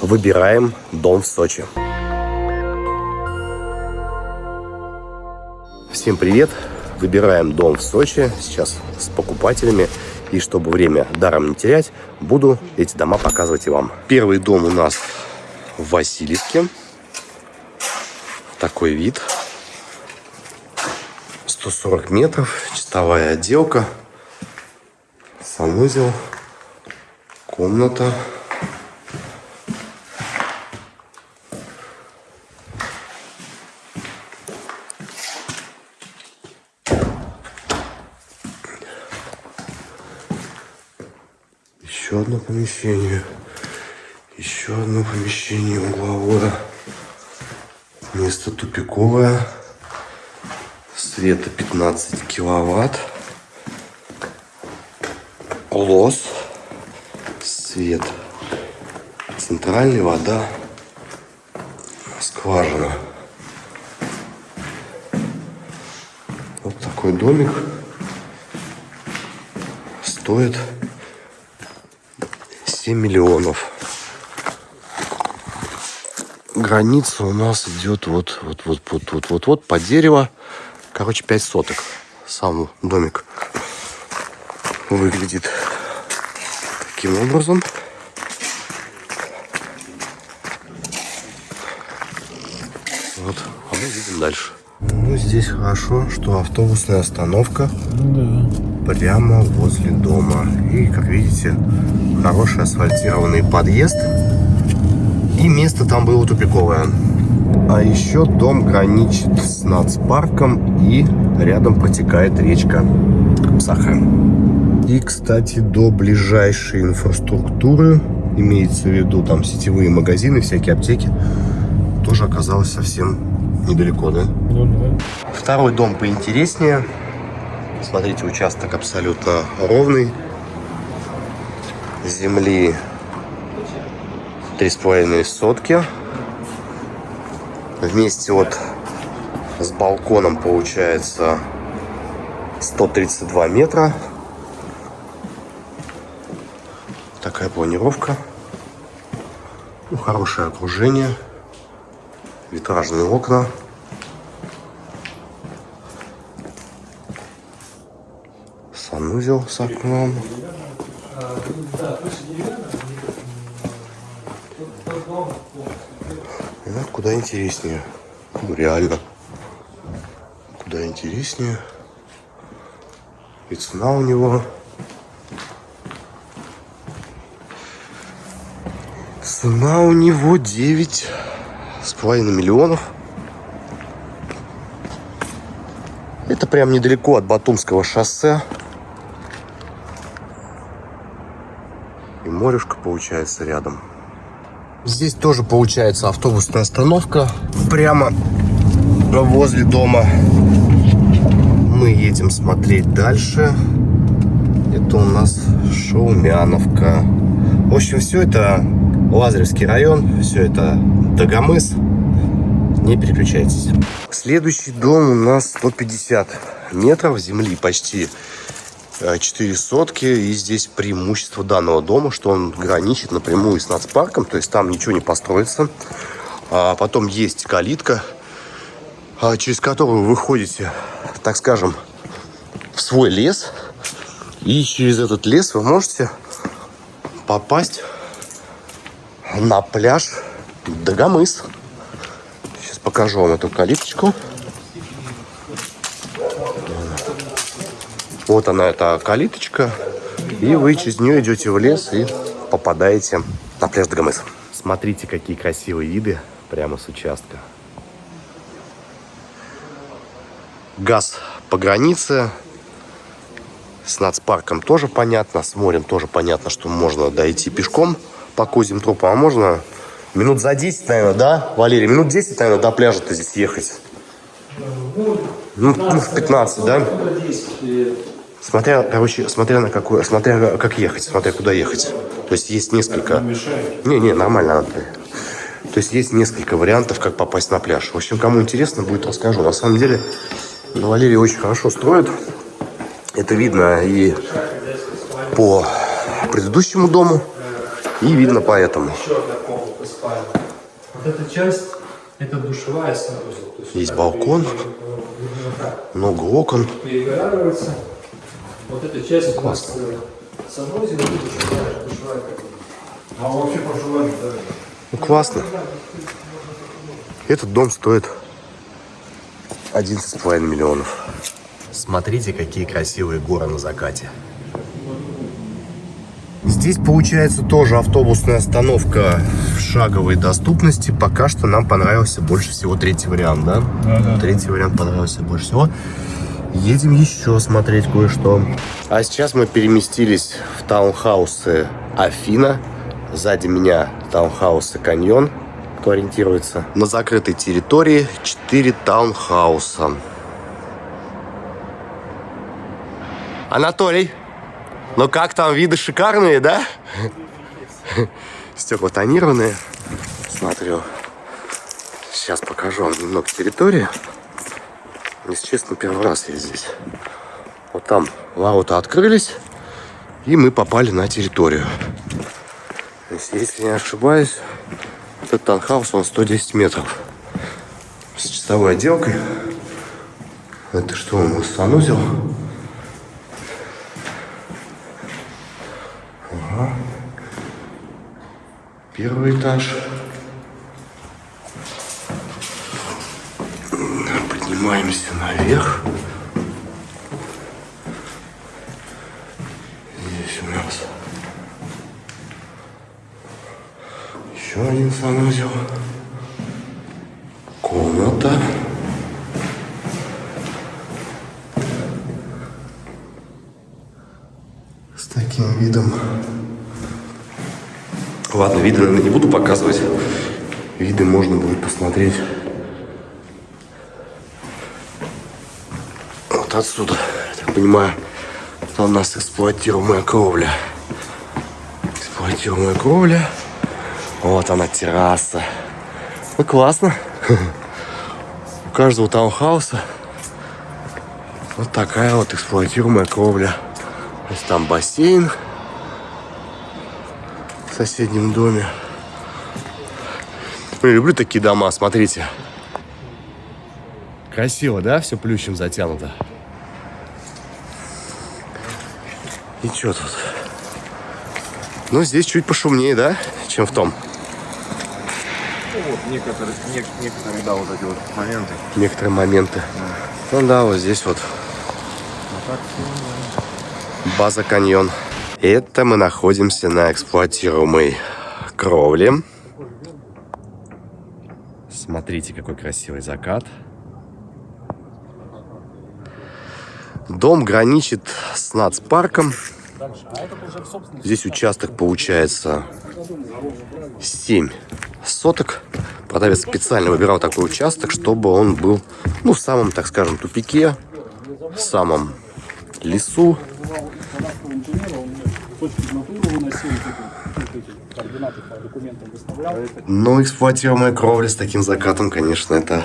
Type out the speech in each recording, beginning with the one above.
выбираем дом в Сочи. Всем привет! Выбираем дом в Сочи сейчас с покупателями. И чтобы время даром не терять, буду эти дома показывать и вам. Первый дом у нас в Васильевске. Такой вид. 140 метров, чистовая отделка, санузел, комната. Еще одно помещение. Еще одно помещение угловое. Место тупиковое. Света 15 киловатт. Лос. Свет. Центральная вода. Скважина. Вот такой домик. Стоит 7 миллионов. Граница у нас идет вот, вот, вот, вот, вот, вот, вот по дерево. Короче, 5 соток. Сам домик выглядит таким образом. Вот, а мы видим дальше. Ну, здесь хорошо, что автобусная остановка Да. Прямо возле дома. И, как видите, хороший асфальтированный подъезд. И место там было тупиковое. А еще дом граничит с нацпарком и рядом протекает речка Саха. И, кстати, до ближайшей инфраструктуры, имеется в виду там сетевые магазины, всякие аптеки, тоже оказалось совсем недалеко, да? Ну да. Второй дом поинтереснее. Смотрите, участок абсолютно ровный. Земли 3,5 сотки. Вместе вот с балконом получается 132 метра. Такая планировка. Ну, хорошее окружение. Витражные окна. Санузел с окном. Это куда интереснее. Ну, реально. Куда интереснее. И цена у него. Цена у него 9 с половиной миллионов. Это прям недалеко от Батумского шоссе. Морюшка получается рядом. Здесь тоже получается автобусная остановка. Прямо возле дома. Мы едем смотреть дальше. Это у нас Шаумяновка. В общем, все это Лазаревский район. Все это Дагомыс. Не переключайтесь. Следующий дом у нас 150 метров земли почти 4 сотки. И здесь преимущество данного дома, что он граничит напрямую с нацпарком. То есть там ничего не построится. А потом есть калитка, а, через которую вы выходите, так скажем, в свой лес. И через этот лес вы можете попасть на пляж Дагомыс. Сейчас покажу вам эту калиточку. Вот она, эта калиточка. И вы через нее идете в лес и попадаете на пляж Дагомыс. Смотрите, какие красивые виды прямо с участка. Газ по границе. С нацпарком тоже понятно. С морем тоже понятно, что можно дойти пешком по козьим тропам. А можно минут за 10, наверное, да, Валерий? Минут 10, наверное, до пляжа-то здесь ехать. Ну, ну, в 15, да? Смотря, короче, смотря на какую, смотря как ехать, смотря куда ехать. То есть есть несколько... Не, не, нормально. То есть есть несколько вариантов, как попасть на пляж. В общем, кому интересно будет, расскажу. На самом деле, Валерий очень хорошо строит. Это видно и по предыдущему дому. И видно комната спальня. Вот эта часть, это душевая санузел. Есть балкон. так Много окон. перегораживается. Вот эта часть у нас э, санузел и душевая. А вообще да? Ну, классно. Этот дом стоит 11,5 миллионов. Смотрите, какие красивые горы на закате. Здесь получается тоже автобусная остановка в шаговой доступности. Пока что нам понравился больше всего третий вариант, да? Третий вариант понравился больше всего. Едем еще смотреть кое-что. А сейчас мы переместились в таунхаусы Афина. Сзади меня таунхаусы Каньон, кто ориентируется. На закрытой территории 4 таунхауса. Анатолий, ну как там, виды шикарные, да? Стекла тонированные. Смотрю. Сейчас покажу вам немного территории. Если честно, первый раз я здесь. Вот там ворота открылись, и мы попали на территорию. То есть, если не ошибаюсь, этот таунхаус, он 110 метров. С чистовой отделкой. Это что у нас, санузел? Ага. Первый этаж. Поднимаемся наверх. Здесь у нас еще один санузел. Комната. С таким видом. Ладно, виды, наверное, не буду показывать. Виды можно будет посмотреть отсюда. Я так понимаю, это у нас эксплуатируемая кровля. Эксплуатируемая кровля. Вот она, терраса. Ну, классно. У каждого таунхауса вот такая вот эксплуатируемая кровля. То есть там бассейн в соседнем доме. Я люблю такие дома, смотрите. Красиво, да? Все плющем затянуто. И что тут? Ну, здесь чуть пошумнее, да? Чем в том. Ну вот, некоторые, нек- некоторые, да, вот эти вот моменты. Некоторые моменты. Ну да, вот здесь вот. База каньон. Это мы находимся на эксплуатируемой кровле. Смотрите, какой красивый закат. Дом граничит с нацпарком. Здесь участок получается 7 соток. Продавец специально выбирал такой участок, чтобы он был, ну, в самом, так скажем, тупике, в самом лесу. Но эксплуатируемая кровля с таким закатом, конечно, это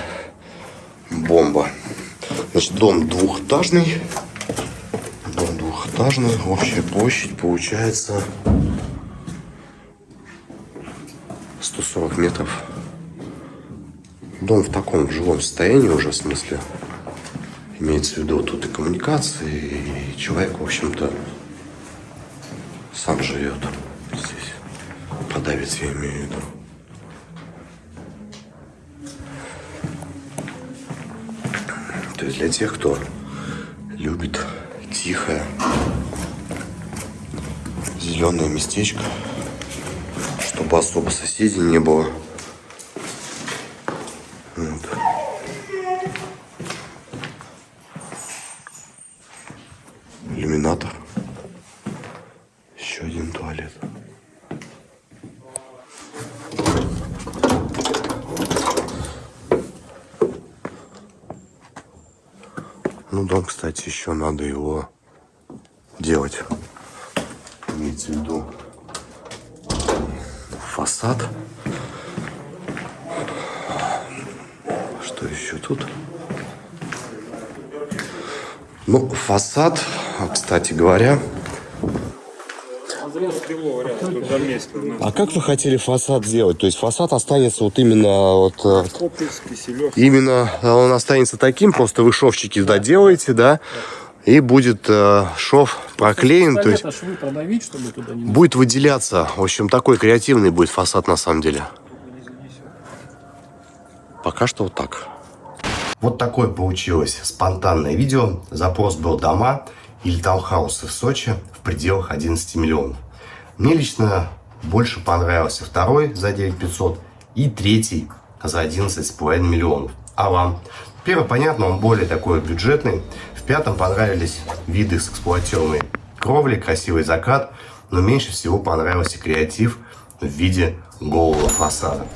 бомба. Значит, дом двухэтажный. Дом двухэтажный. Общая площадь получается 140 метров. Дом в таком жилом состоянии уже, в смысле. Имеется в виду тут и коммуникации, и человек, в общем-то, сам живет здесь. Продавец, я имею в виду. То есть для тех, кто любит тихое, зеленое местечко, чтобы особо соседей не было. Вот. Иллюминатор. Еще один туалет. Ну, дом, кстати, еще надо его делать. Имеется в виду фасад. Что еще тут? Ну, фасад, кстати говоря, А как вы хотели фасад сделать? То есть фасад останется вот именно вот э, именно э, он останется таким, просто вы шовчики доделаете, да, и будет э, шов проклеен, то есть продавить, чтобы туда не... будет выделяться. В общем, такой креативный будет фасад на самом деле. Пока что вот так. Вот такое получилось спонтанное видео. Запрос был дома или таунхаусы в Сочи в пределах 11 миллионов. Мне лично больше понравился второй за 9500 и третий за 11,5 миллионов. А вам? Первый, понятно, он более такой бюджетный. В пятом понравились виды с эксплуатируемой кровли, красивый закат, но меньше всего понравился креатив в виде голого фасада.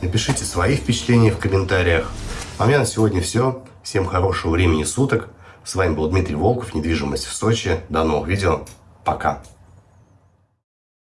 Напишите свои впечатления в комментариях. А у меня на сегодня все. Всем хорошего времени суток. С вами был Дмитрий Волков, недвижимость в Сочи. До новых видео. Пока.